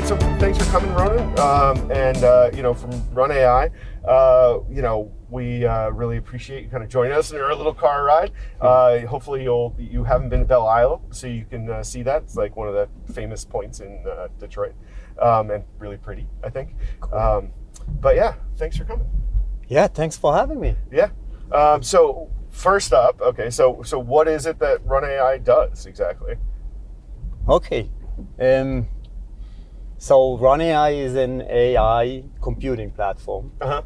right, so thanks for coming, Ronen. Um, and uh, you know, from Run AI, uh, you know, we uh, really appreciate you kind of joining us in our little car ride. Uh, hopefully, you'll you haven't been to Belle Isle, so you can uh, see that. It's like one of the famous points in uh, Detroit, um, and really pretty, I think. Um, but yeah, thanks for coming. Yeah, thanks for having me. Yeah. Um, so first up, okay, so so what is it that Run AI does exactly? Okay. Um, so Run AI is an AI computing platform. Uh-huh.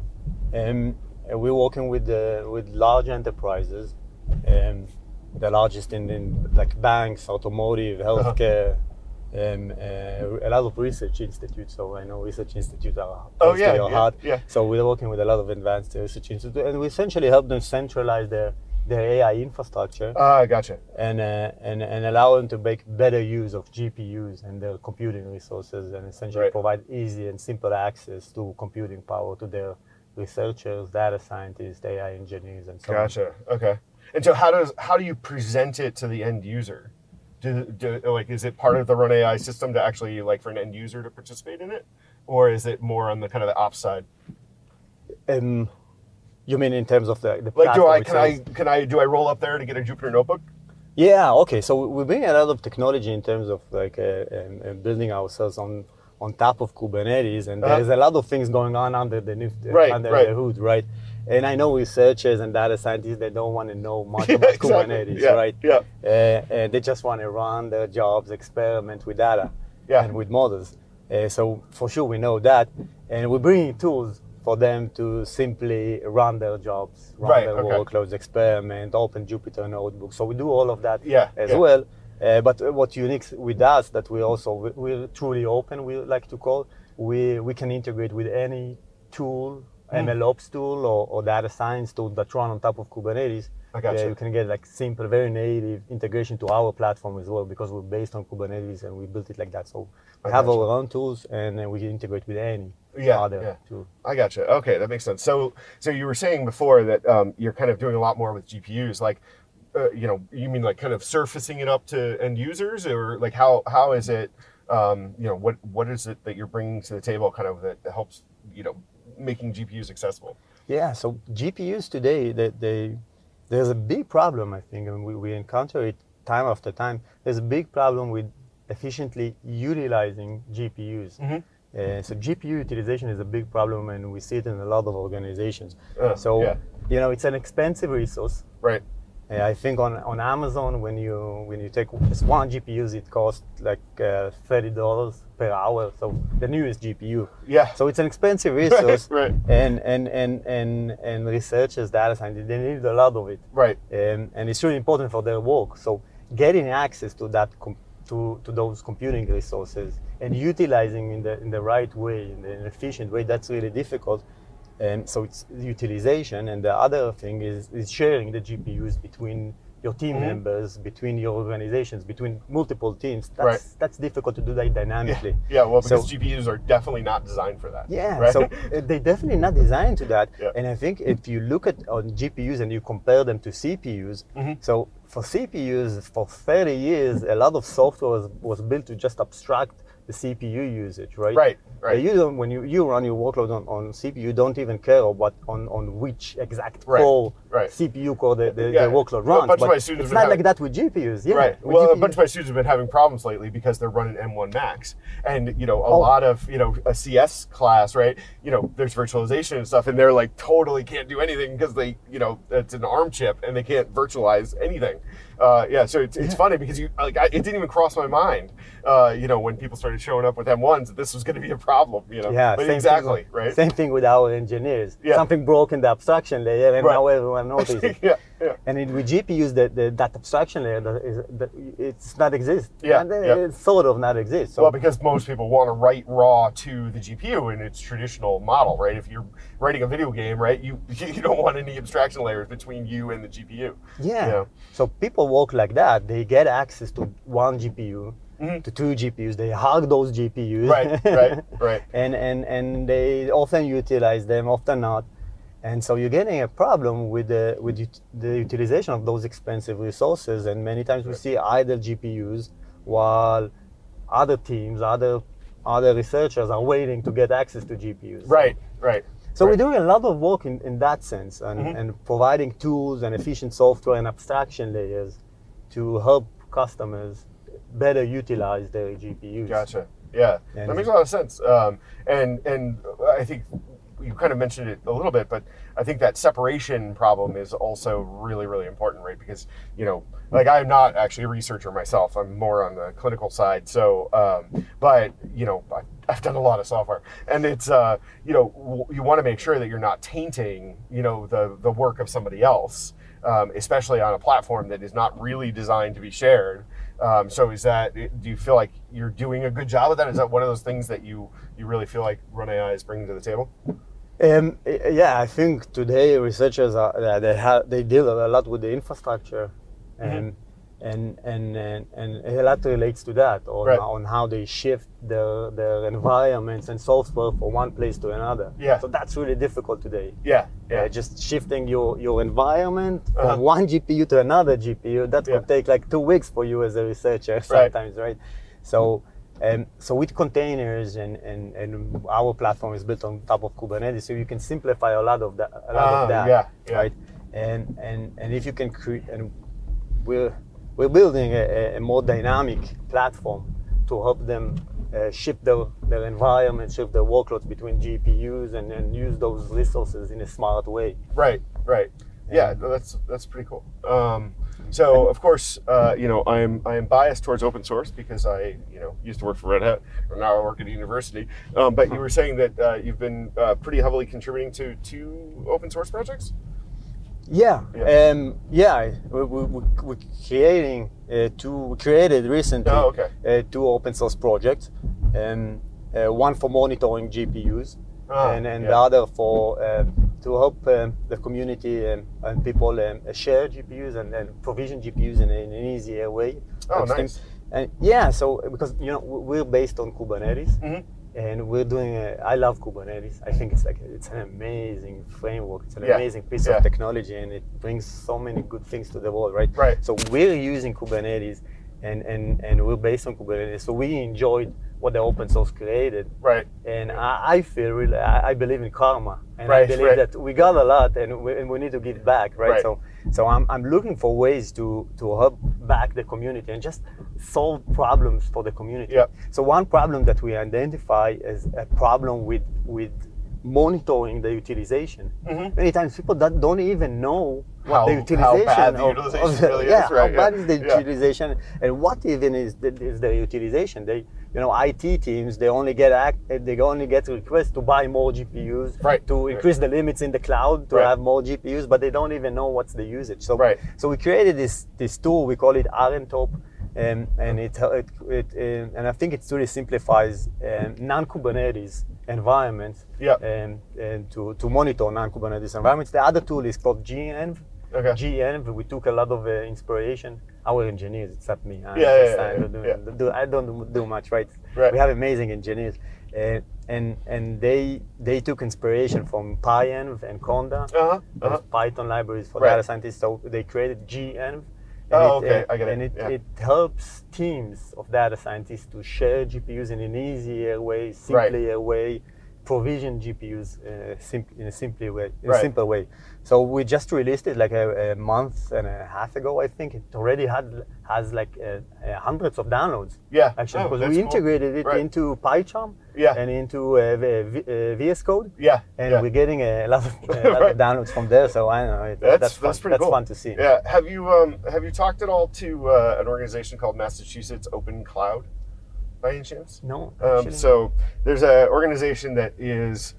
Um, and we're working with uh, with large enterprises, um, the largest in, in like banks, automotive, Uh-huh. healthcare, um, uh, a lot of research institutes. So I know research institutes are Oh, yeah, yeah, heart. yeah. So we're working with a lot of advanced research institutes, and we essentially help them centralize their their AI infrastructure Ah, gotcha. and, uh, and and allow them to make better use of GPUs and their computing resources, and essentially Right. provide easy and simple access to computing power to their researchers, data scientists, AI engineers, and so on. Gotcha. Okay. And so how does how do you present it to the end user? Do, do like is it part of the Run AI system to actually like for an end user to participate in it, or is it more on the kind of the ops side? Um, you mean in terms of the, the Like, do I can I can I do I roll up there to get a Jupyter notebook? Yeah. Okay. So we bring a lot of technology in terms of like uh, um, uh, building ourselves on on top of Kubernetes, and Uh-huh. there's a lot of things going on under the new- Right, under right. the hood, right? And I know researchers and data scientists they don't want to know much Yeah, about exactly. Kubernetes, Yeah, right? yeah. Uh, and they just want to run their jobs, experiment with data Yeah. and with models. Uh, so for sure we know that, and we're bringing tools for them to simply run their jobs, run Right, their okay. workloads, experiment, open Jupyter notebooks. So we do all of that Yeah, as yeah. well. Uh, but what unique with us that we also we- we're truly open. We like to call we we can integrate with any tool, Hmm. MLOps tool or, or data science tool that run on top of Kubernetes. I gotcha. Yeah, you can get like simple, very native integration to our platform as well because we're based on Kubernetes and we built it like that. So we I have our own tools and then we can integrate with any Yeah, other yeah. tool. I gotcha. Okay, that makes sense. So, so you were saying before that um, you're kind of doing a lot more with GPUs. Like, uh, you know, you mean like kind of surfacing it up to end users, or like how how is it? Um, you know, what what is it that you're bringing to the table, kind of that helps you know making GPUs accessible? Yeah, so GPUs today, they, they, there's a big problem, I think, and we, we encounter it time after time. There's a big problem with efficiently utilizing GPUs. Uh, so GPU utilization is a big problem, and we see it in a lot of organizations. Uh, so, yeah. you know, it's an expensive resource. Right. Uh, I think on, on Amazon, when you when you take just one GPUs, it costs like uh, thirty dollars per hour. So the newest GPU. Yeah. So it's an expensive resource, right. And and and and and researchers, data scientists, they need a lot of it, Right. um, and it's really important for their work. So getting access to that com- to to those computing resources and utilizing in the in the right way, in an efficient way, that's really difficult. And so it's utilization, and the other thing is, is sharing the GPUs between your team Mhm. members, between your organizations, between multiple teams. That's Right. that's difficult to do that dynamically. Yeah. Well, because So- GPUs are definitely not designed for that. Yeah, Right? so they're definitely not designed to that. Yeah. And I think if you look at on GPUs and you compare them to CPUs, Mm-hmm. so for CPUs for 30 years, a lot of software was, was built to just abstract the CPU usage, right? Right, Uh, right. you don't when you, you run your workload on, on CPU, you don't even care about on, on which exact Right, core right. CPU core the, the, Yeah, the workload well, a runs. bunch of my students it's not have- like that with GPUs. Yeah, Right. Well, a bunch of my students have been having problems lately because they're running M1 Max, and you know, a Oh. lot of you know a CS class, right? You know, there's virtualization and stuff, and they're like totally can't do anything because they, you know, it's an ARM chip and they can't virtualize anything. Uh, yeah, so it's, it's funny because you like I, it didn't even cross my mind, uh, you know, when people started showing up with M1s that this was going to be a problem, you know. Yeah, but exactly, right? Same thing with our engineers. Yeah. Something broke in the abstraction layer, and Right. now everyone it. yeah, yeah. And it, with GPUs, the, the, that abstraction layer, that is, that it's not exist. Yeah, and then yeah. It's sort of not exist. So Well, because most people want to write raw to the GPU in its traditional model, right? If you're writing a video game, right, you you don't want any abstraction layers between you and the GPU. yeah. Yeah. So people work like that. They get access to one GPU, mm-hmm. to two GPUs. They hug those GPUs. Right, right, right. and and and they often utilize them, often not. And so you're getting a problem with the with the utilization of those expensive resources. And many times we see idle GPUs while other teams, other other researchers are waiting to get access to GPUs. Right, right. So right. we're doing a lot of work in, in that sense and, Mhm. and providing tools and efficient software and abstraction layers to help customers better utilize their GPUs. Gotcha. Yeah, And- that makes a lot of sense. Um, and and I think you kind of mentioned it a little bit, but I think that separation problem is also really really important, right? Because you know, like I'm not actually a researcher myself. I'm more on the clinical side. So, um, but you know, I, I've done a lot of software, and it's uh, you know, you want to make sure that you're not tainting you know the the work of somebody else. Um, especially on a platform that is not really designed to be shared. Um, so is that do you feel like you're doing a good job of that? Is that one of those things that you you really feel like Run AI is bringing to the table? Um, yeah, I think today researchers are uh, they have they deal a lot with the infrastructure, and and, and and and a lot relates to that on, Right. on how they shift their their environments and software from one place to another. Yeah. So that's really difficult today. Yeah, Yeah, just shifting your, your environment Uh-huh. from one GPU to another GPU, that Yeah. could take like two weeks for you as a researcher sometimes, right? So, um, so with containers and, and, and our platform is built on top of Kubernetes, so you can simplify a lot of that. A lot Ah, of that, yeah, yeah. right? And and and if you can create, and we're we're building a, a more dynamic platform to help them uh, shift their, their environment, shift their workloads between GPUs, and, and use those resources in a smart way. Right, right. Yeah, that's that's pretty cool. Um, so of course, uh, you know, I'm I am biased towards open source because I you know used to work for Red Hat, and now I work at a university. Um, but you were saying that uh, you've been uh, pretty heavily contributing to two open source projects. Yeah, Yeah. um, yeah. We, we, we, we're creating uh, two. We created recently Oh, okay. uh, two open source projects, um, uh, one for monitoring GPUs, Ah, and, and yeah. the other for um, to help um, the community um, and people um, share GPUs and, and provision GPUs in, an easier way. Oh, nice. And yeah, so because you know we're based on Kubernetes, Mhm. and we're doing. A, I love Kubernetes. I think it's like it's an amazing framework. It's an Yeah, amazing piece yeah. of technology, and it brings so many good things to the world, right? Right. So we're using Kubernetes, and and and we're based on Kubernetes. So we enjoyed what the open source created, Right. and I, I feel really. I, I believe in karma, and Right, I believe right. that we got a lot, and we, and we need to give back, right? Right. So so I'm, I'm looking for ways to to help back the community and just solve problems for the community. Yep. So one problem that we identify as a problem with with monitoring the utilization. Mhm. Many times people that don't even know what How- the utilization the of, utilization of the, really is, yeah, right, how bad yeah, is the yeah. utilization and what even is the, is the utilization? They you know IT teams they only get act, they only get requests to buy more GPUs Right, to right. increase the limits in the cloud to Right. have more GPUs, but they don't even know what's the usage. So Right. so we created this this tool we call it RNTOP. Um, and it, it, it um, and I think it really simplifies um, non-Kubernetes environments Yep. um, and to, to monitor non-Kubernetes environments. The other tool is called GENV. Okay. GENV, we took a lot of uh, inspiration. Our engineers, except me. I, Yeah, yeah, I, don't do, yeah. do- I don't do much, right? Right. We have amazing engineers. Uh, and and they they took inspiration from PyEnv and Conda, Uh-huh. Uh-huh. Python libraries for Right. data scientists. So they created GENV. Oh, it, okay, uh, I get it, And it, yeah. it helps teams of data scientists to share GPUs in an easier way, simpler way, provision GPUs uh, in a simpler way, in Right. a simple way. So we just released it like a, a month and a half ago, I think. It already had has like uh, uh, hundreds of downloads. Yeah. Actually, Oh, because we cool. integrated it Right. into PyCharm Yeah. and into uh, v- uh, VS Code Yeah. and yeah. we're getting a lot of, a lot Right. of downloads from there. So I don't know it, That's that's fun. that's pretty that's cool. fun to see. Yeah. Have you um have you talked at all to uh, an organization called Massachusetts Open Cloud, by any chance? No, Um, so there's an organization that is.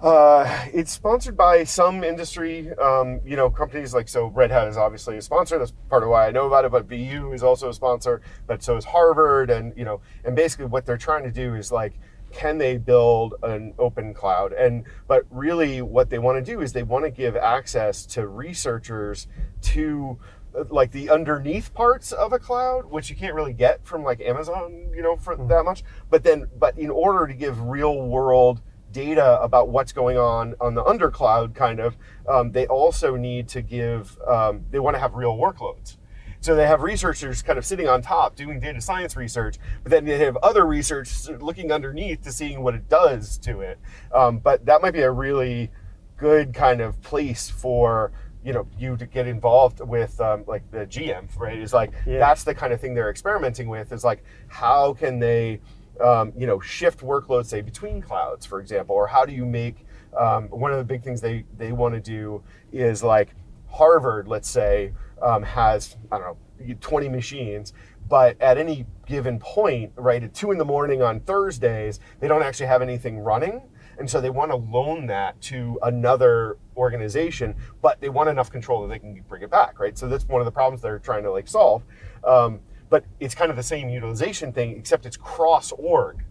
Uh, it's sponsored by some industry, um, you know, companies like so. Red Hat is obviously a sponsor. That's part of why I know about it. But BU is also a sponsor. But so is Harvard, and you know, and basically what they're trying to do is like, can they build an open cloud? And but really, what they want to do is they want to give access to researchers to uh, like the underneath parts of a cloud, which you can't really get from like Amazon, you know, for that much. But then, but in order to give real world data about what's going on on the under cloud, kind of, um, they also need to give. Um, they want to have real workloads. So they have researchers kind of sitting on top doing data science research, but then they have other research looking underneath to seeing what it does to it. Um, but that might be a really good kind of place for you know you to get involved with um, like the GM, right? Is like Yeah. that's the kind of thing they're experimenting with. Is like how can they um, you know shift workloads say between clouds, for example, or how do you make um, one of the big things they they want to do is like Harvard, let's say, um, has I don't know 20 machines. But at any given point, right, at two in the morning on Thursdays, they don't actually have anything running. And so they want to loan that to another organization, but they want enough control that they can bring it back, right? So that's one of the problems they're trying to like solve. Um, but it's kind of the same utilization thing, except it's cross org.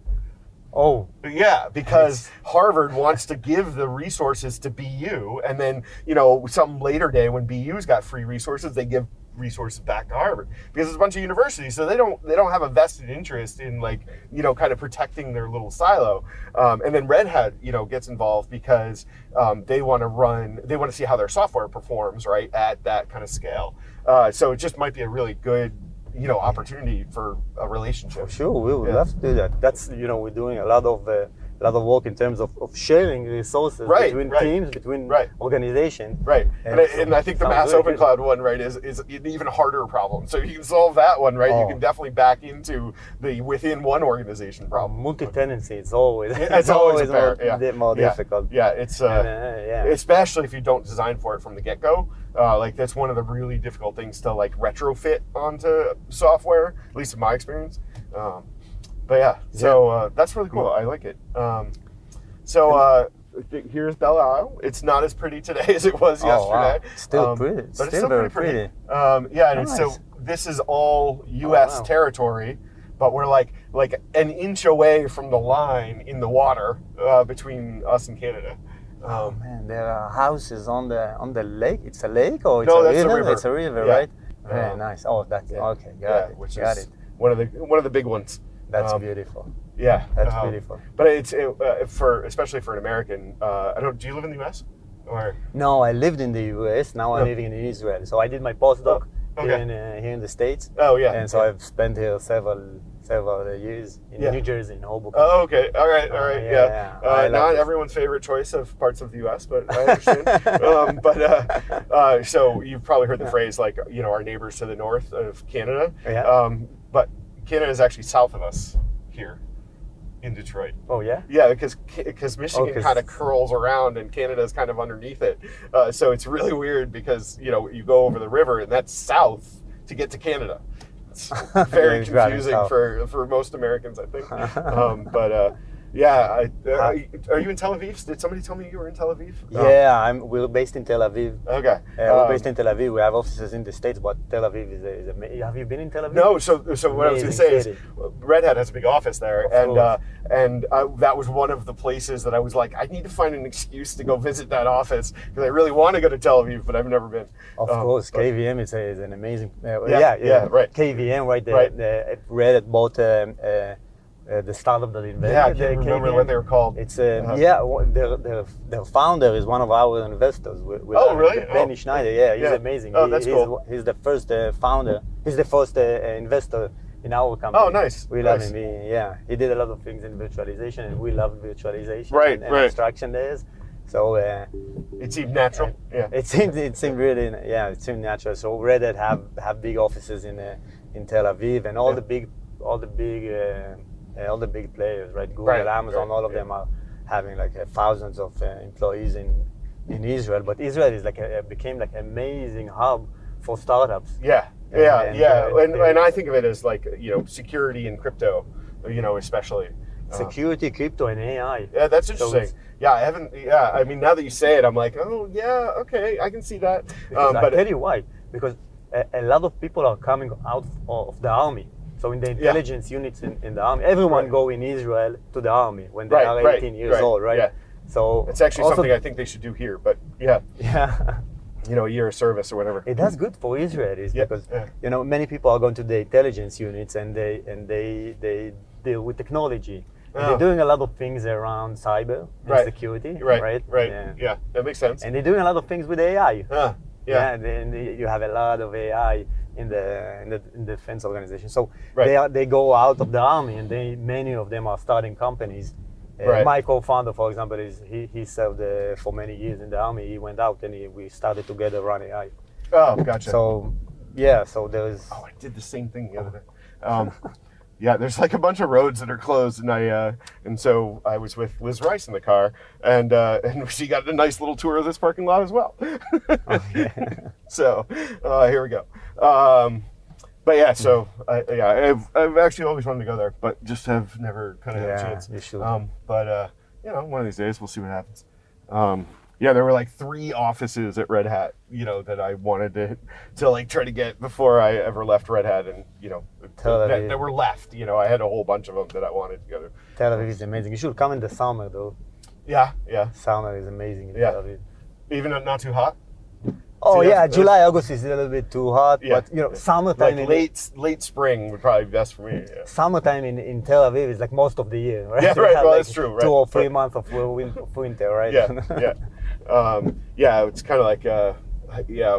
Oh, Yeah, because Harvard wants to give the resources to BU, and then you know some later day when BU's got free resources, they give resources back to Harvard because it's a bunch of universities, so they don't they don't have a vested interest in like you know kind of protecting their little silo. Um, and then Red Hat you know gets involved because um, they want to run they want to see how their software performs right at that kind of scale. Uh, so it just might be a really good you know opportunity for a relationship. sure, we would Yeah. love to do that. That's you know we're doing a lot of uh, a lot of work in terms of, of sharing resources Right, between right. teams, between Right. organizations. Right, and, And I, so- and I think the Mass Open good. Cloud one, right, is is an even harder problem. So if you can solve that one, right, you Oh. can definitely back into the within one organization problem. Multi-tenancy is always It's always a more, yeah. more Yeah. difficult. Yeah, it's uh, And, uh, yeah. especially if you don't design for it from the get go. Uh, like that's one of the really difficult things to like retrofit onto software, at least in my experience. Um, but yeah, so uh, that's really cool. I like it. Um, so uh, here's Belle Isle. It's not as pretty today as it was Oh, wow. yesterday. Still Um, pretty. but Still it's still very pretty pretty. Um, yeah, and it's so this is all U.S. Oh, wow. territory, but we're like like an inch away from the line in the water uh, between us and Canada. Oh Um, man, there are houses on the on the lake. It's a lake or it's No, a that's a river? river. It's a river, Yeah. right? Very Um, nice. Oh, that's yeah. okay. Got yeah, it. which got is it. one of the one of the big ones. That's um, beautiful. Yeah, That's um, beautiful. But it's it, uh, for especially for an American. Uh, I don't. Do you live in the U.S. or? No, I lived in the U.S. Now I'm Yeah. living in Israel. So I did my postdoc Oh, okay. here in uh, here in the states, Oh yeah. and so yeah. I've spent here several several years in Yeah. New Jersey, in Hoboken. Oh, okay. All right. All right. Uh, yeah, yeah. yeah. Uh, not everyone's favorite choice of parts of the U.S., but I understand. um, but uh, uh, so you've probably heard the phrase like you know our neighbors to the north of Canada. Yeah. Um, but Canada is actually south of us here in Detroit. Oh yeah. Yeah, because because Michigan 'cause- kind of curls around and Canada is kind of underneath it. Uh, so it's really weird because you know you go over the river and that's south to get to Canada. It's very Yeah, confusing for for most Americans, I think. um, but uh, yeah, I, uh, are you in Tel Aviv? Did somebody tell me you were in Tel Aviv? Um, Yeah, I'm. We're based in Tel Aviv. okay. Uh, we're Um, based in Tel Aviv. We have offices in the states, but Tel Aviv is a, is a Have you been in Tel Aviv? No, so so what I was going to say Amazing is. Red Hat has a big office there, Of and uh, and uh, that was one of the places that I was like, I need to find an excuse to go visit that office because I really want to go to Tel Aviv, but I've never been. Of Um, course, but- KVM is, a, is an amazing. Uh, Yeah, yeah, yeah, yeah, right. KVM, right? The, Right. The, Red Hat bought um, uh, the startup that invented Yeah, I the can't remember what they were called. It's uh, Uh-huh. yeah, their, their their founder is one of our investors. We, we Oh, really? Benny Oh. Schnaider. Yeah, he's Yeah. amazing. Oh, He- that's he's, cool. He's the first uh, founder. He's the first uh, investor in our company. Oh, nice, We love nice. him. He, yeah, he did a lot of things in virtualization, and we love virtualization Right, and, and right. abstraction layers. So. Uh, It seemed natural. Yeah. it seemed it seemed really yeah it seemed natural. So Red Hat have have big offices in uh, in Tel Aviv and all Yeah. the big all the big all the big players right Google Right, Amazon right, all of yeah. them are having like uh, thousands of uh, employees in in Israel. But Israel is like a, became like an amazing hub for startups. Yeah, yeah, And, yeah. uh, and, and I think of it as like you know security and crypto, you know, especially. Uh, Security, crypto, and AI. yeah, that's interesting. it's- yeah, I haven't. Yeah, I mean, now that you say it, I'm like, oh yeah, okay, I can see that. Um, I but tell you why. Because a, a lot of people are coming out of the army. So in the intelligence units in, in the army, everyone Right. go in Israel to the army when they Right, are right, 18 years right, old, right? yeah. So it's actually something I think they should do here. But yeah, Yeah, you know, a year of service or whatever. it does good for Israel is Yeah, because yeah. you know many people are going to the intelligence units and they and they they deal with technology. Oh. They're doing a lot of things around cyber and Right. security, Right, right? right. Yeah. Yeah. that makes sense. And they're doing a lot of things with AI. Ah, yeah. then you have a lot of AI in the in the, in the defense organization. So Right. they are, they go out of the army, and they many of them are starting companies. Uh, Right. My co-founder, for example, is he, he served uh, for many years in the army. He went out and he, we started together Run AI. Oh, gotcha. So yeah, so there is Oh, I did the same thing the other day. Um, yeah, there's like a bunch of roads that are closed, and I uh, and so I was with Liz Rice in the car, and uh, and she got a nice little tour of this parking lot as well. so uh, here we go. Um, but yeah, so I, yeah, I've, I've actually always wanted to go there, but just have never kind of had a chance. you should. Um, but uh, you know, one of these days we'll see what happens. Um, yeah, there were like three offices at Red Hat, you know, that I wanted to to like try to get before I ever left Red Hat, and you know, Tel that, that were left. You know, I had a whole bunch of them that I wanted to go to. Tel Aviv is amazing. You should come in the summer though. Yeah, yeah, Summer is amazing in Yeah. Tel Aviv. even not too hot. Oh yeah, July, August is a little bit too hot, Yeah. but you know, summertime Like in late late spring would probably be best for me. Yeah. summertime in, in Tel Aviv is like most of the year, right? Yeah, right, well, like, that's true, right, Two or three right. months of of winter, right? yeah, yeah, um, yeah. It's kind of like, uh, yeah.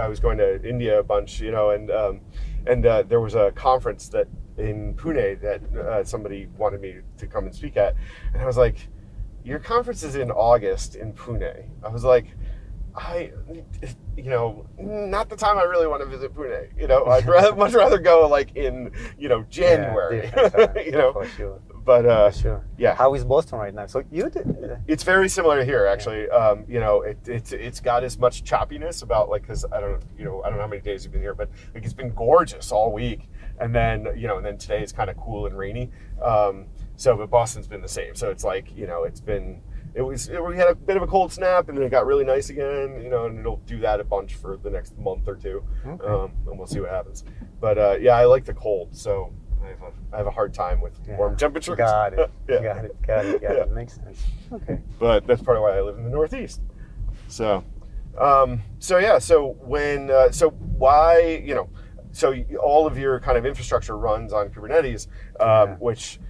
I was going to India a bunch, you know, and um, and uh, there was a conference that in Pune that uh, somebody wanted me to come and speak at, and I was like, "Your conference is in August in Pune." I was like. I, you know, not the time I really want to visit Pune. You know, I'd rather, much rather go like in, you know, January. different time, you know, sure, but uh, sure. yeah. How is Boston right now? So you, did, It's very similar here, actually. Um, you know, it, it's it's got as much choppiness about like because I don't you know I don't know how many days you've been here, but like it's been gorgeous all week, and then you know and then today is kind of cool and rainy. Um, so but Boston's been the same. So it's like you know it's been it was it, we had a bit of a cold snap and then it got really nice again. You know, and it'll do that a bunch for the next month or two, Okay. um, and we'll see what happens. But uh, yeah, I like the cold, so. I have, a, I have a hard time with Yeah. warm temperatures. got it, yeah got it, got it, got Yeah. it. Makes sense. Okay. but that's part of why I live in the Northeast. So, um, so yeah. So when, uh, so why, you know, so all of your kind of infrastructure runs on Kubernetes, um, Yeah. which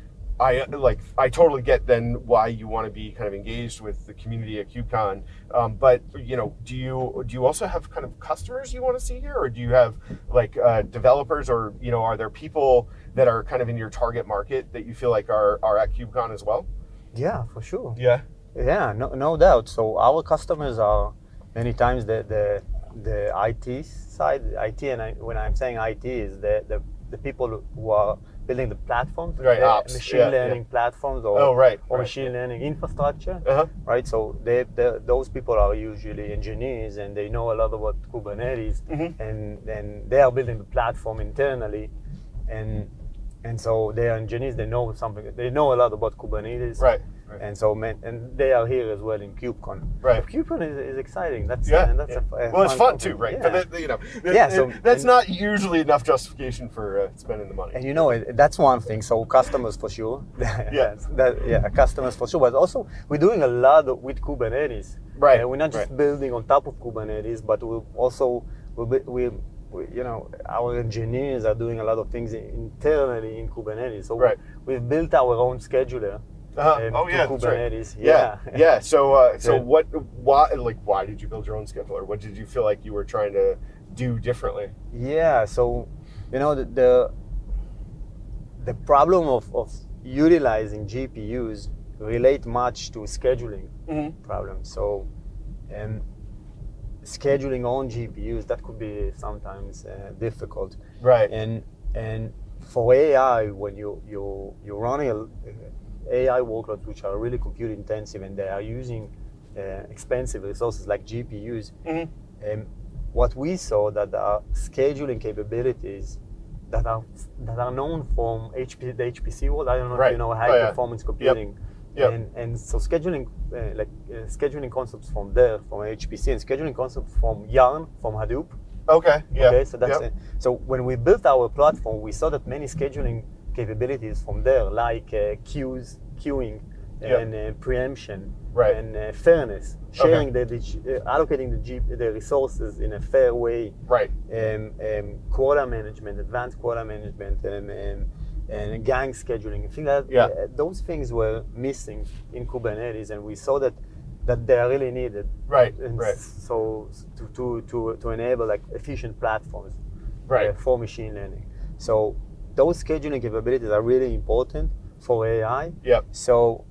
I like. I totally get then why you want to be kind of engaged with the community at KubeCon. Um, but you know, do you do you also have kind of customers you want to see here, or do you have like uh, developers, or you know, are there people that are kind of in your target market that you feel like are are at KubeCon as well? Yeah, for sure. Yeah. Yeah, no, no doubt. So our customers are many times the the, the IT side. IT, and I, when I'm saying IT, is the, the the people who are building the platforms, Right, the ops, machine yeah, learning platforms, or Oh, right, or right. machine learning infrastructure. Uh huh. Right, so they, they, those people are usually engineers and they know a lot about Kubernetes, Mhm. and and they are building the platform internally, and and so they are engineers. They know something. They know a lot about Kubernetes, Right. right. and so man, and they are here as well in KubeCon. Right. KubeCon is, is exciting. That's Yeah. and that's yeah. a, a well, it's fun conference. too, right? Yeah. But that, you know, that- Yeah, so- that's and- not usually enough justification for uh, spending the money. And you know, it- that's one thing. So customers for sure. Yeah. That, yeah, customers for sure. But also, we're doing a lot with Kubernetes. Right, Uh, we're not just right. building on top of Kubernetes, but we're also we, we, we, you know, our engineers are doing a lot of things internally in Kubernetes. So Right. we've built our own scheduler. Uh-huh. um, oh yeah, that's right. Kubernetes. Yeah, yeah. So, uh, so what? Why? Like, why did you build your own scheduler? What did you feel like you were trying to do differently? Yeah, so you know the the, the problem of, of utilizing GPUs relate much to scheduling Mm-hmm. problem. So um, scheduling on GPUs that could be sometimes uh, difficult. Right. And and for AI, when you you you're running a, AI workloads which are really compute intensive and they are using uh, expensive resources like GPUs, Mhm. um, what we saw that there are scheduling capabilities that are that are known from HP, the HPC world. I don't know if you know high Oh, yeah. performance computing. Yep. And, and so scheduling, uh, like uh, scheduling concepts from there, from HPC, and scheduling concepts from Yarn, from Hadoop. Okay. Yeah. Okay, so that's Yep. it. So when we built our platform, we saw that many scheduling capabilities from there, like uh, queues, queuing, Yep. and uh, preemption, Right. and uh, fairness, sharing the, the uh, allocating the, G, the resources in a fair way, Right. um, um, quota management, advanced quota management, and, um, and gang scheduling. I think that Yeah. uh, those things were missing in Kubernetes, and we saw that that they are really needed. Right. And Right. So to, to, to, to enable like efficient platforms. Right. for machine learning. So those scheduling capabilities are really important for AI. Yep. So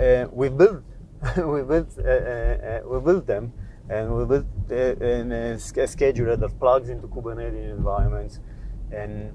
uh, we built we built uh, uh, uh, we built them, and we built uh, a a scheduler that plugs into Kubernetes environments, and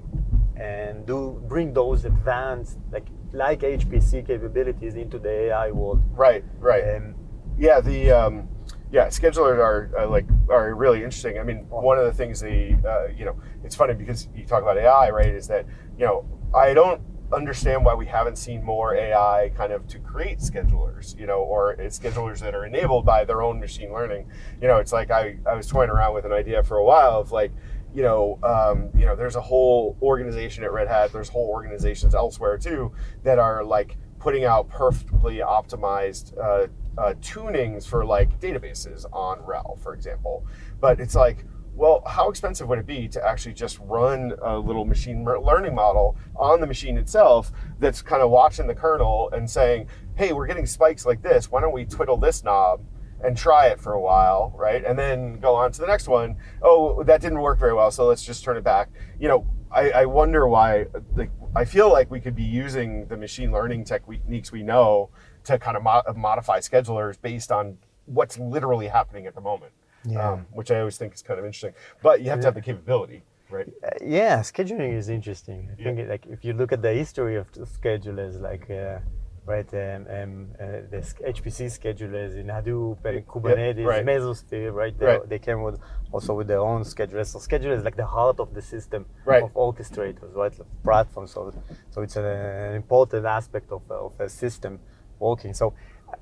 and do bring those advanced like like HPC capabilities into the AI world. Right. Right. Um, Yeah, the um, yeah schedulers are uh, like are really interesting. I mean, one of the things the uh, you know it's funny because you talk about AI, right? Is that you know I don't understand why we haven't seen more AI kind of to create schedulers, you know, or it's schedulers that are enabled by their own machine learning. You know, it's like I, I was toying around with an idea for a while of like, you know, um, you know, there's a whole organization at Red Hat. There's whole organizations elsewhere too that are like putting out perfectly optimized uh, uh, tunings for like databases on RHEL, for example. But it's like, well, how expensive would it be to actually just run a little machine learning model on the machine itself that's kind of watching the kernel and saying, hey, we're getting spikes like this. Why don't we twiddle this knob? And try it for a while, right? And then go on to the next one. Oh, that didn't work very well, so let's just turn it back. You know, I, I wonder why. Like, I feel like we could be using the machine learning techniques we know to kind of mo- modify schedulers based on what's literally happening at the moment, Yeah. um, which I always think is kind of interesting. But you have to have the capability, right? Uh, yeah, scheduling is interesting. I Yeah. think like if you look at the history of the schedulers, like uh, right, um, um, uh, the HPC schedulers in Hadoop and Kubernetes, right. Mesosphere, right? They, Right. they came with also with their own schedulers. So scheduler is like the heart of the system Right. of orchestrators, right? Like platform. So so it's an, an important aspect of of a system working. So uh,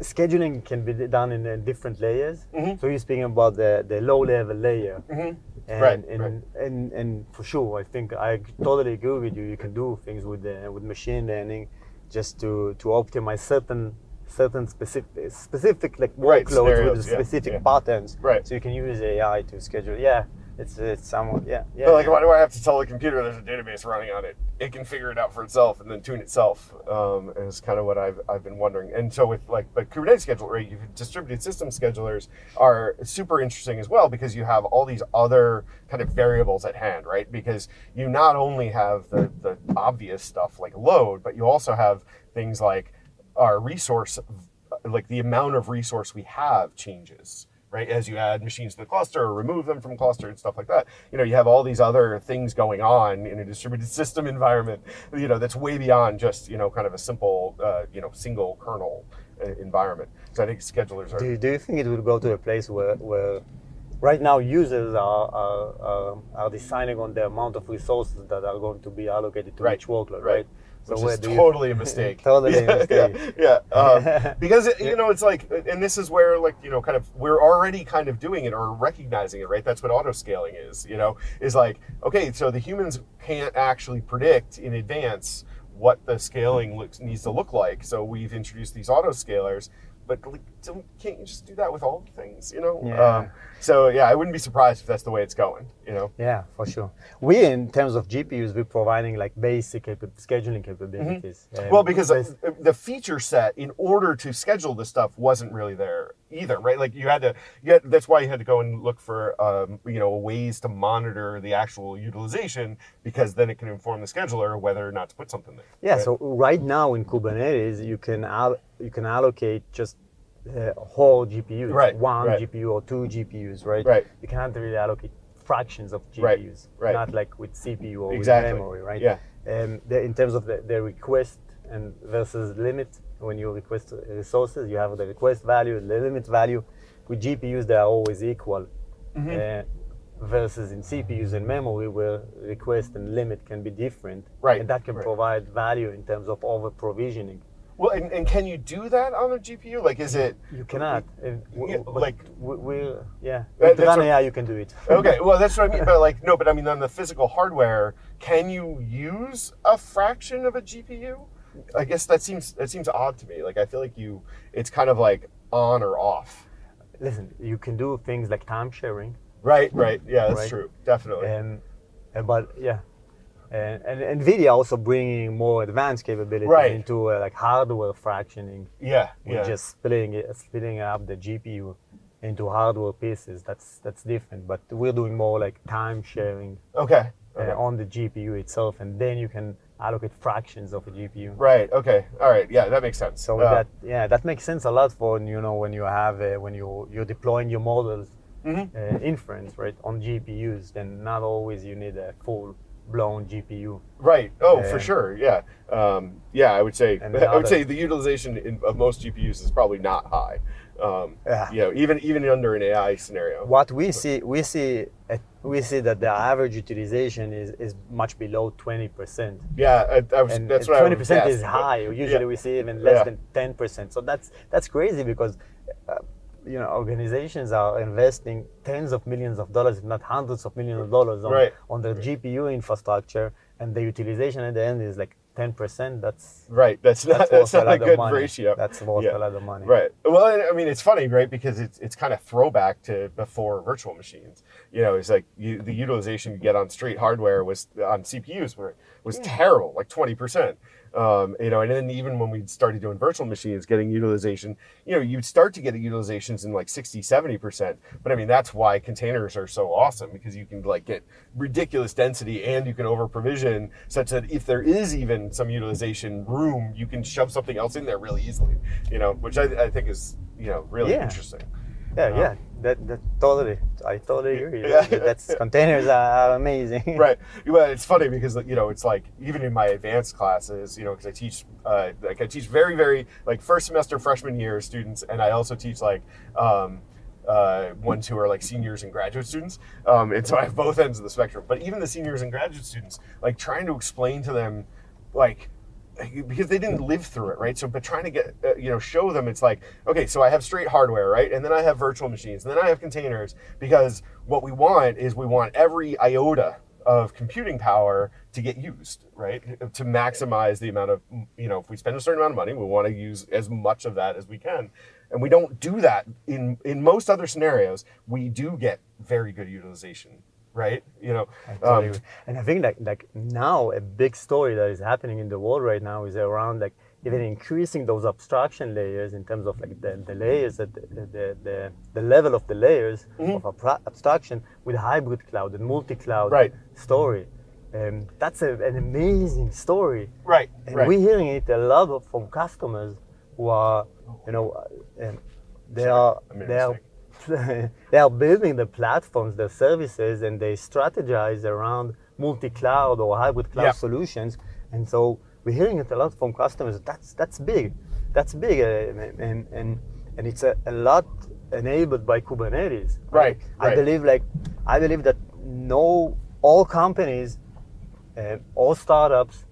scheduling can be done in uh, different layers. Mhm. So you're speaking about the, the low level layer. Mm-hmm. And, Right, and, right. and and for sure, I think I totally agree with you. You can do things with the, with machine learning, just to to optimize certain certain specific specific like Right, workloads with specific yeah. patterns. Right. So you can use AI to schedule. Yeah, it's it's somewhat yeah yeah. But like, why do I have to tell the computer there's a database running on it? It can figure it out for itself and then tune itself. Um, is kind of what I've, I've been wondering. And so with like, but Kubernetes schedule, right? You distributed system schedulers are super interesting as well because you have all these other kind of variables at hand, right? Because you not only have the the obvious stuff like load, but you also have things like our resource, like the amount of resource we have changes right? As you add machines to the cluster or remove them from cluster and stuff like that, you know, you have all these other things going on in a distributed system environment, you know, that's way beyond just, you know, kind of a simple, uh, you know, single kernel uh, environment. So I think schedulers are. do, you- do you think it will go to a place where, where right now users are, are, are, are deciding on the amount of resources that are going to be allocated to Right, each workload, right. right? Which where is do you- totally a mistake. Totally a mistake. Yeah, yeah. Um, because it, you know it's like, and this is where like you know, kind of we're already kind of doing it or recognizing it, right? That's what auto scaling is. You know, is like okay, so the humans can't actually predict in advance what the scaling looks needs to look like. So we've introduced these auto scalers. But like, don't, can't you just do that with all things, you know? Yeah. Um, so yeah, I wouldn't be surprised if that's the way it's going, you know? Yeah, for sure. We, in terms of GPUs, we're providing like basic capa- scheduling capabilities. Um, Mm-hmm. Well, because the feature set in order to schedule this stuff wasn't really there either, right? Like you had to, had, that's why you had to go and look for, um, you know, ways to monitor the actual utilization because then it can inform the scheduler whether or not to put something there. yeah, right? so right now in Kubernetes, you can al- you can allocate just uh, whole GPUs, Right, one right. GPU or two GPUs, right? Right. You cannot really allocate fractions of Right, GPUs, right. not like with CPU or Exactly, with memory, right? yeah. Um, the, in terms of the, the request and versus limit, when you request resources, you have the request value, the limit value. With GPUs, they are always equal. Mm-hmm. Uh, versus in CPUs and memory, where request and limit can be different, Right, and that can right. provide value in terms of over provisioning. Well, and, and can you do that on a GPU? Like, is it, You cannot. uh, Yeah, like- we, we yeah. With what- AI, you can do it. okay, well, that's what I mean. But like, no, but I mean, on the physical hardware, can you use a fraction of a GPU? I guess that seems that seems odd to me. Like, I feel like you, it's kind of like on or off. Listen, you can do things like time sharing, Right, right. Yeah, that's Right. true. Definitely. and uh, but yeah. And, and Nvidia also bringing more advanced capabilities Right. into uh, like hardware fractioning, yeah, yeah. just splitting it, splitting up the GPU into hardware pieces. That's that's different. But we're doing more like time sharing Okay. uh, okay. on the GPU itself, and then you can allocate fractions of a GPU. Right. Okay. All right. Yeah, that makes sense. So Uh, that yeah, that makes sense a lot for you know when you have uh, when you you're deploying your models Mhm. uh, inference right on GPUs. Then not always you need a full blown GPU. Right. Oh, for sure. Yeah. Um, yeah, I would say I would say the utilization in, of most GPUs is probably not high. Um, Yeah. You know, even even under an AI scenario. What we see we see uh, we see that the average utilization is, is much below twenty percent. Yeah, I, I was, and that's what I twenty would percent guess, is high. Usually yeah. we see even less Yeah. than ten percent. So that's that's crazy because uh, you know organizations are investing tens of millions of dollars, if not hundreds of millions of dollars, on Right. on their GPU infrastructure, and the utilization at the end is like ten percent. That's Right. That's not that's, that's, not a good money. ratio. That's worth Yeah. a lot of money. Right. Well, I mean, it's funny, right? Because it's it's kind of throwback to before virtual machines. You know, it's like you, the utilization you get on straight hardware was on CPUs were was terrible, like twenty percent. Um, you know, and then even when we started doing virtual machines, getting utilization, you know, you'd start to get utilizations in like 60, 70%. But I mean, that's why containers are so awesome because you can like get ridiculous density and you can over provision such that if there is even some utilization room, you can shove something else in there really easily, you know, which I, I think is, you know, really Yeah. interesting. Yeah, Um, yeah. That, that totally. I totally agree. Yeah. That's containers are amazing. right. Well, it's funny because you know it's like even in my advanced classes, you know, because I teach uh, like I teach very very like first semester freshman year students, and I also teach like. Um, uh, ones who are like seniors and graduate students, um, and so I have both ends of the spectrum. But even the seniors and graduate students, like trying to explain to them, like because they didn't live through it, right? So, but trying to get, uh, you know, show them it's like, okay, so I have straight hardware, right? And then I have virtual machines, and then I have containers, because what we want is we want every iota of computing power to get used, right? To maximize the amount of, you know, if we spend a certain amount of money, we want to use as much of that as we can. And we don't do that in in most other scenarios. We do get very good utilization, right? You know, um, and I think like like now a big story that is happening in the world right now is around like even increasing those abstraction layers in terms of like the, the layers that the, the, the, the level of the layers Mm-hmm. of abra- abstraction with hybrid cloud and multi-cloud Right. story. Um, that's a, an amazing story. right, And right. we're hearing it a lot of, from customers who are, you know, uh, um, they are I made a they are they are building the platforms, the services, and they strategize around multi-cloud or hybrid cloud Yeah. solutions. And so we're hearing it a lot from customers. That's that's big, that's big, uh, and and and it's a, a lot enabled by Kubernetes. Right, I right. believe like I believe that no all companies, uh, all startups,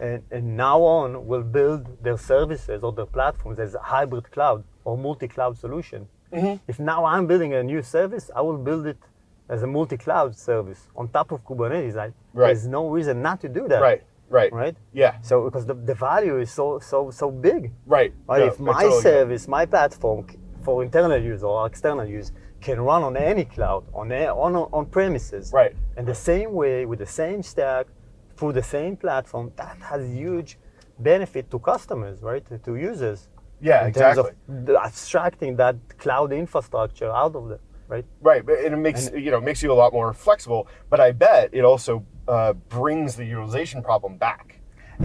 and, and now on will build their services or their platforms as a hybrid cloud or multi-cloud solution. Mm-hmm. If now I'm building a new service, I will build it as a multi-cloud service on top of Kubernetes. I, Right. There's no reason not to do that. right, right, Right. Yeah, So because the, the value is so so so big. right. Right? No, if my totally service, my platform for internal use or external use can run on any cloud, on a, on on premises, Right. and the same way with the same stack, through the same platform, that has huge benefit to customers, right? To, to users. Yeah, in exactly. terms of abstracting that cloud infrastructure out of it, right? Right, but and it makes you know makes you a lot more flexible. But I bet it also uh, brings the utilization problem back.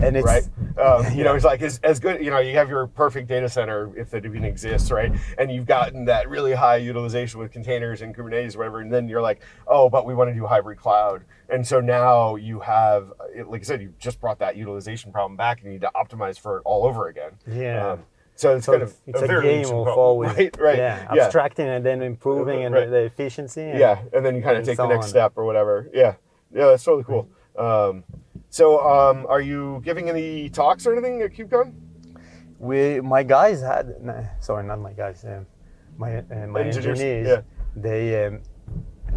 And it's right? Um, you know, it's like as, as good. You know, you have your perfect data center if it even exists, right? And you've gotten that really high utilization with containers and Kubernetes, or whatever. And then you're like, oh, but we want to do hybrid cloud. And so now you have, like I said, you just brought that utilization problem back, and you need to optimize for it all over again. Yeah. Um, so it's So kind of it's a, a game of always right, right, yeah, yeah. abstracting and then improving and Right. the efficiency. and- Yeah, and then you kind of take so the next on. step or whatever. Yeah, yeah, that's totally cool. Um, so, um, are you giving any talks or anything at KubeCon? we my guys had nah, sorry not my guys um, my uh, my Engineers, engineers yeah. they um,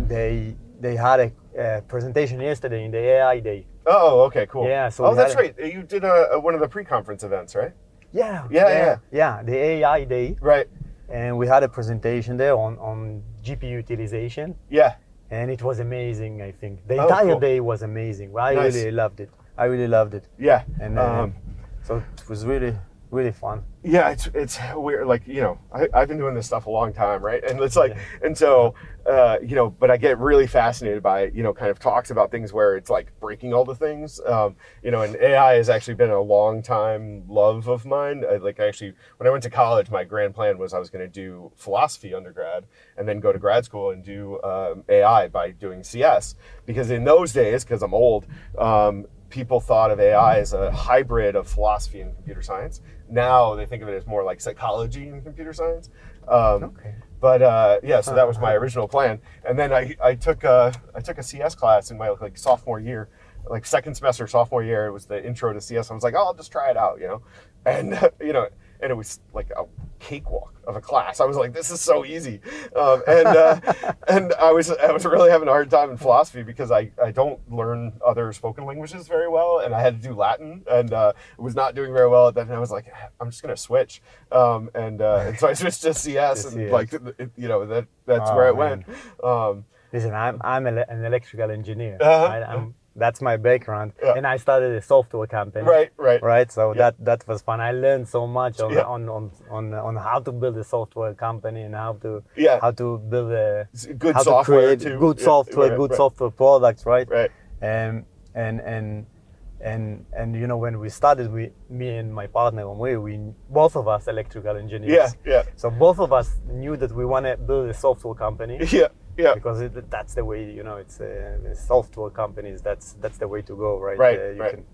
they they had a, uh presentation yesterday in the AI day Oh, okay, cool. Yeah, so oh, that's had right. You did a, a- one of the pre-conference events, right? Yeah Yeah, yeah. yeah the AI day Right. and we had a presentation there on on GPU utilization Yeah. and it was amazing I think the Oh, entire cool. day was amazing I Nice. really loved it I really loved it Yeah. and uh, um, so it was really really fun. yeah it's it's weird like you know I, i've been doing this stuff a long time right? And it's like and so uh, you know but i get really fascinated by you know kind of talks about things where it's like breaking all the things. Um, you know and ai has actually been a long time love of mine. I, like I actually when i went to college my grand plan was i was going to do philosophy undergrad and then go to grad school and do um, ai by doing cs because in those days because i'm old um, people thought of AI as a hybrid of philosophy and computer science. Now they think of it as more like psychology and computer science. Um, Okay. But uh, yeah, so that was my original plan. And then I, I took a, I took a CS class in my like sophomore year, like second semester sophomore year. It was the intro to CS. I was like, oh, I'll just try it out, you know, and you know, and it was like a cakewalk of a class. I was like, this is so easy, um, and uh, and I was I was really having a hard time in philosophy because I, I don't learn other spoken languages very well, and I had to do Latin, and uh, was not doing very well at that. And I was like, I'm just gonna switch, um, and, uh, and so I switched to CS, To and CS. like it, you know that that's Oh, where it man. went. Um, Listen, I'm I'm ele- an electrical engineer. Uh-huh. right? I'm, that's my background, Yeah. and I started a software company. right, right, Right. So Yeah. that that was fun. I learned so much on, Yeah. on, on on on how to build a software company and how to Yeah. how to build a good how software to create good software, right, good right, software products, right? Right. Um, and and and and you know when we started, we me and my partner Omri, we both of us electrical engineers. Yeah, yeah, So both of us knew that we want to build a software company yeah, yeah. because it, that's the way you know it's uh, software companies. That's that's the way to go, right? Right, Uh, you right. Can,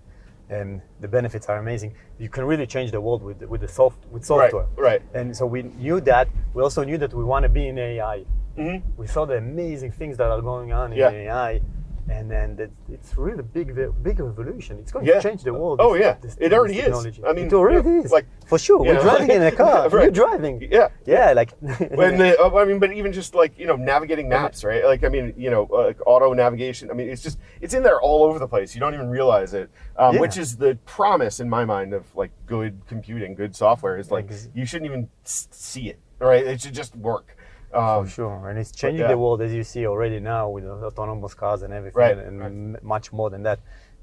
and the benefits are amazing. You can really change the world with with the soft with software. right. right. And so we knew that. We also knew that we want to be in AI. hmm We saw the amazing things that are going on in Yeah. AI, and then that it's really big, big revolution. It's going Yeah. to change the world. Oh, this- yeah. this- It already is. I mean, it already you know, is. like, for sure, we're know, driving in a car. Right. You're driving. Yeah. Yeah, like when the uh, I mean, but even just like you know, navigating maps, right? Like I mean, you know, like auto navigation. I mean, it's just it's in there all over the place. You don't even realize it, um, Yeah. which is the promise in my mind of like good computing, good software. Is like you shouldn't even see it, right? It should just work. Um, For sure, and it's changing yeah. the world as you see already now with autonomous cars and everything, Right, and right. much more than that.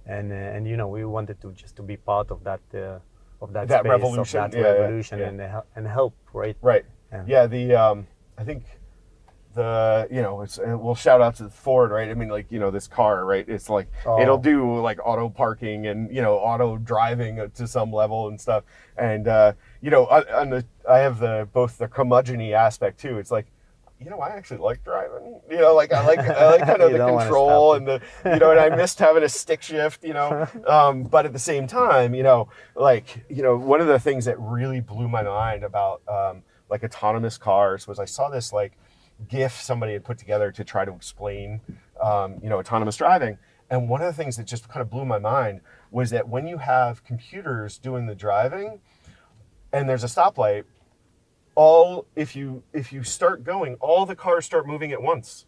And uh, and you know we wanted to just to be part of that uh, of that, That space, revolution, of that yeah, revolution, yeah. and uh, and help, right? Right. Yeah. The um, I think the you know it's and we'll shout out to Ford, right? I mean, like you know this car, right? It's like Oh. it'll do like auto parking and you know auto driving to some level and stuff. And uh, you know, on the I have the both the curmudgeon aspect too. It's like. You know, I actually like driving. You know, like I like I like kind of the control and the you know, and I missed having a stick shift. You know, um, but at the same time, you know, like you know, one of the things that really blew my mind about um, like autonomous cars was I saw this like GIF somebody had put together to try to explain, um, you know, autonomous driving. And one of the things that just kind of blew my mind was that when you have computers doing the driving, and there's a stoplight, all if you if you start going, all the cars start moving at once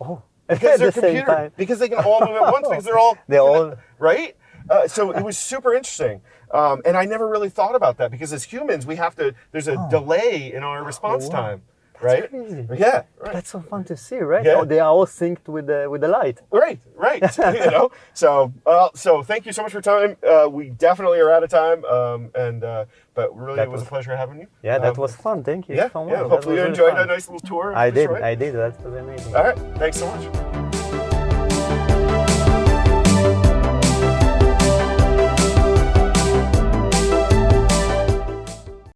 Oh, because they're the computer because they can all move at once because they're all They're all- right. Uh, so it was super interesting, um, and I never really thought about that because as humans we have to. There's a delay in our response wow. time, right? crazy. Yeah, right. That's so fun to see, right? Yeah. Oh, they are all synced with the with the light. Right, right. you know, so uh, so thank you so much for time. Uh, we definitely are out of time, um, and uh, but really That it was, was- a pleasure having you. Yeah, that Um, was fun. Thank you yeah, so much. yeah. Hopefully you really enjoyed fun. a nice little tour. I did. Detroit. I did. That was amazing. All right, thanks so much.